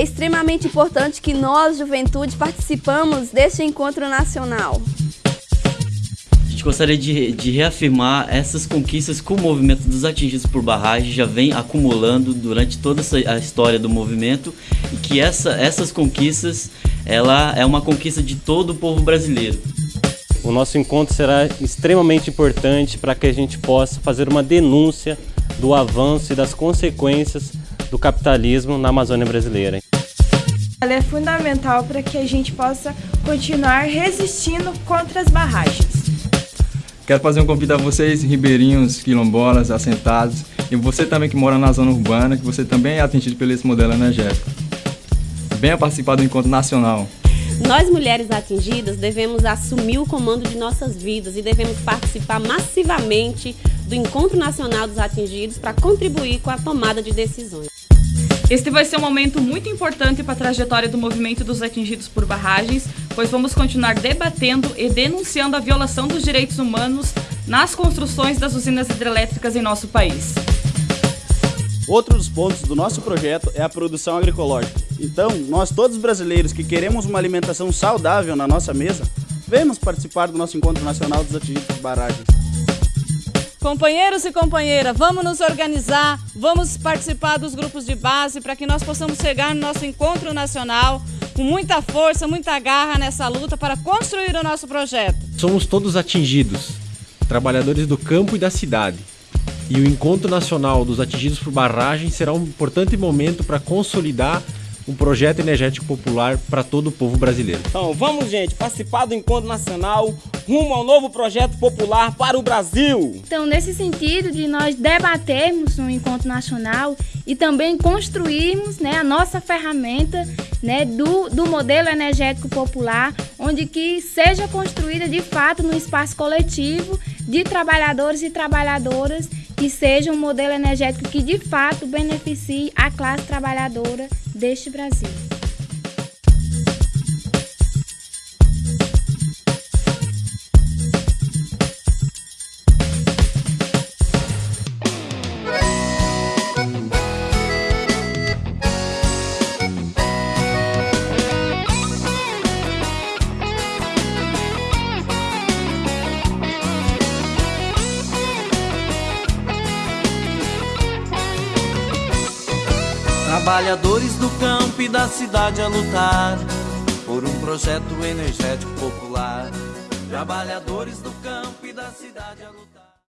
extremamente importante que nós, juventude, participamos deste encontro nacional. A gente gostaria de, de reafirmar essas conquistas que o movimento dos atingidos por barragem já vem acumulando durante toda essa, a história do movimento e que essa, essas conquistas ela é uma conquista de todo o povo brasileiro. O nosso encontro será extremamente importante para que a gente possa fazer uma denúncia do avanço e das consequências do capitalismo na Amazônia brasileira. Ela é fundamental para que a gente possa continuar resistindo contra as barragens. Quero fazer um convite a vocês, ribeirinhos, quilombolas, assentados, e você também que mora na zona urbana, que você também é atingido pelo esse modelo energético. Venha participar do encontro nacional. Nós, mulheres atingidas, devemos assumir o comando de nossas vidas e devemos participar massivamente do Encontro Nacional dos Atingidos para contribuir com a tomada de decisões. Este vai ser um momento muito importante para a trajetória do movimento dos atingidos por barragens, pois vamos continuar debatendo e denunciando a violação dos direitos humanos nas construções das usinas hidrelétricas em nosso país. Outro dos pontos do nosso projeto é a produção agroecológica. Então, nós todos brasileiros que queremos uma alimentação saudável na nossa mesa, vemos participar do nosso Encontro Nacional dos Atingidos por Barragens. Companheiros e companheiras, vamos nos organizar, vamos participar dos grupos de base para que nós possamos chegar no nosso encontro nacional com muita força, muita garra nessa luta para construir o nosso projeto. Somos todos atingidos, trabalhadores do campo e da cidade. E o Encontro Nacional dos Atingidos por Barragem será um importante momento para consolidar um projeto energético popular para todo o povo brasileiro. Então vamos, gente, participar do Encontro Nacional rumo ao novo projeto popular para o Brasil. Então, nesse sentido de nós debatermos no Encontro Nacional e também construirmos né, a nossa ferramenta né, do, do modelo energético popular, onde que seja construída de fato no espaço coletivo de trabalhadores e trabalhadoras que seja um modelo energético que de fato beneficie a classe trabalhadora deste Brasil. Trabalhadores do campo e da cidade a lutar por um projeto energético popular. Trabalhadores do campo e da cidade a lutar.